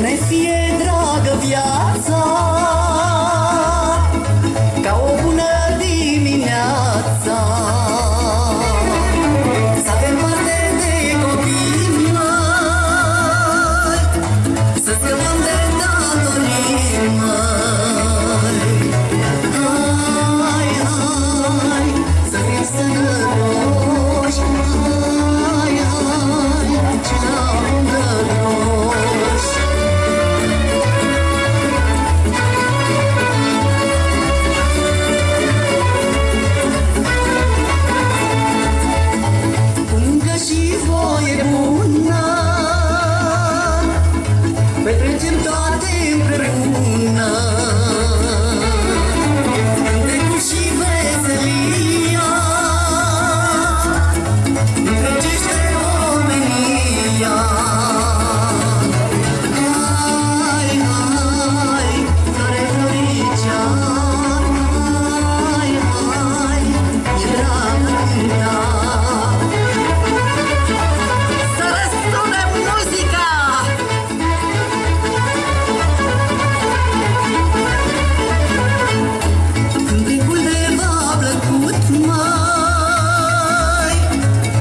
ne fie dragă viața Ca o bună dimineață.